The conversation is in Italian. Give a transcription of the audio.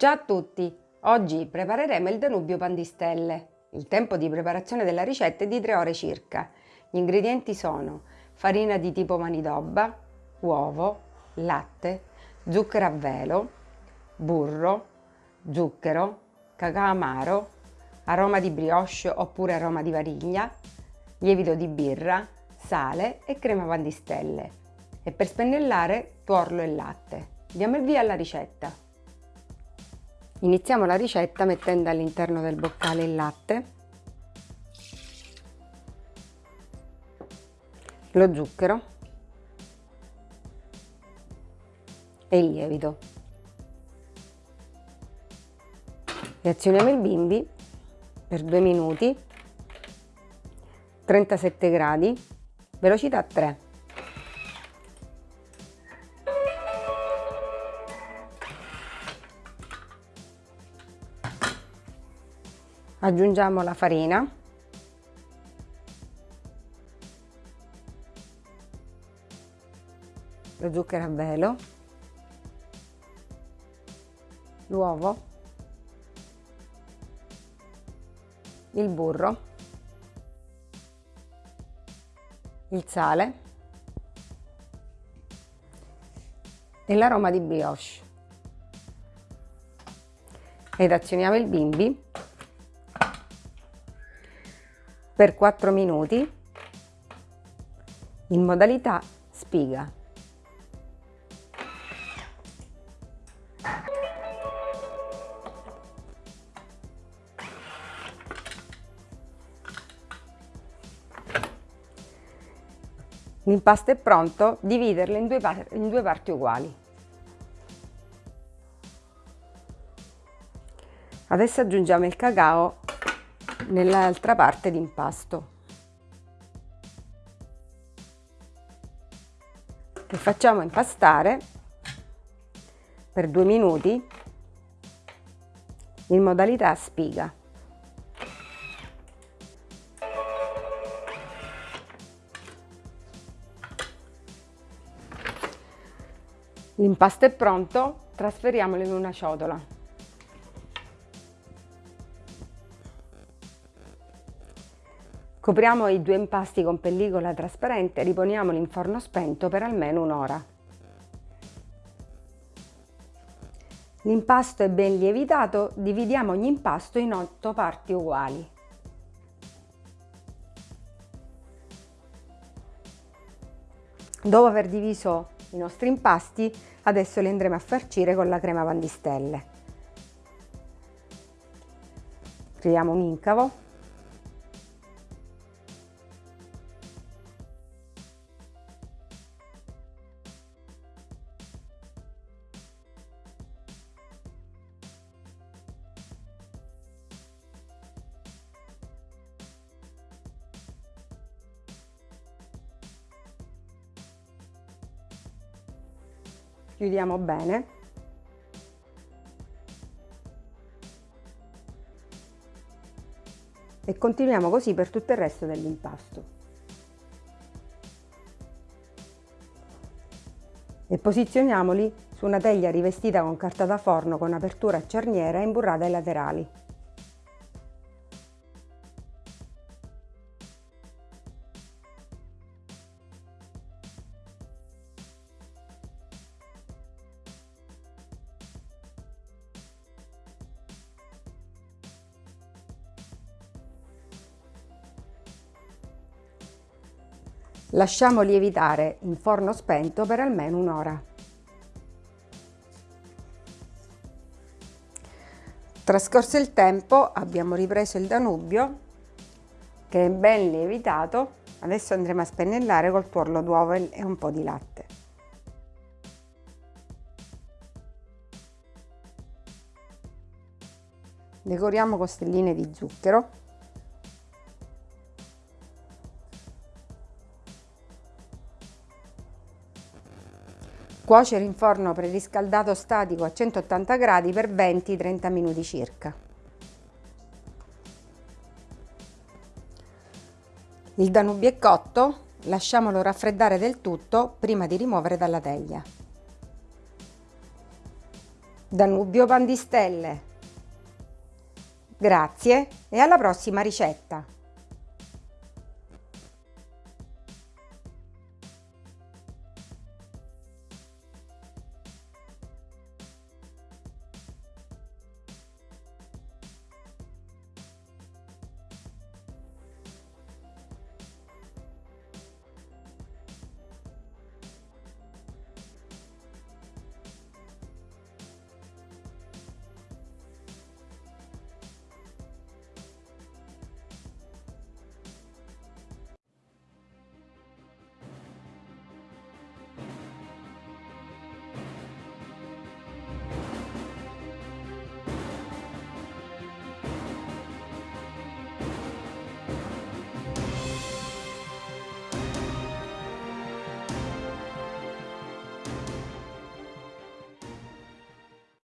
Ciao a tutti! Oggi prepareremo il Danubio Pandistelle. Il tempo di preparazione della ricetta è di 3 ore circa. Gli ingredienti sono farina di tipo manidobba, uovo, latte, zucchero a velo, burro, zucchero, cacao amaro, aroma di brioche oppure aroma di vaniglia, lievito di birra, sale e crema pandistelle. E per spennellare tuorlo e latte. Diamo il via alla ricetta. Iniziamo la ricetta mettendo all'interno del boccale il latte, lo zucchero e il lievito. Reazioniamo il bimbi per 2 minuti, 37 gradi, velocità 3. Aggiungiamo la farina. Lo zucchero a velo, l'uovo, il burro, il sale. E l'aroma di brioche. Ed azioniamo il bimbi per 4 minuti in modalità spiga. L'impasto è pronto, dividerlo in due, in due parti uguali. Adesso aggiungiamo il cacao nell'altra parte di impasto. E facciamo impastare per due minuti in modalità spiga. L'impasto è pronto, trasferiamolo in una ciotola. Copriamo i due impasti con pellicola trasparente e riponiamoli in forno spento per almeno un'ora. L'impasto è ben lievitato, dividiamo ogni impasto in 8 parti uguali. Dopo aver diviso i nostri impasti adesso li andremo a farcire con la crema pandistelle. Creiamo un incavo chiudiamo bene e continuiamo così per tutto il resto dell'impasto. E posizioniamoli su una teglia rivestita con carta da forno con apertura a cerniera imburrata ai laterali. Lasciamo lievitare in forno spento per almeno un'ora. Trascorso il tempo abbiamo ripreso il Danubio che è ben lievitato. Adesso andremo a spennellare col tuorlo d'uovo e un po' di latte. Decoriamo con stelline di zucchero Cuocere in forno preriscaldato statico a 180 gradi per 20-30 minuti circa. Il Danubio è cotto, lasciamolo raffreddare del tutto prima di rimuovere dalla teglia. Danubio Pandistelle. Grazie e alla prossima ricetta!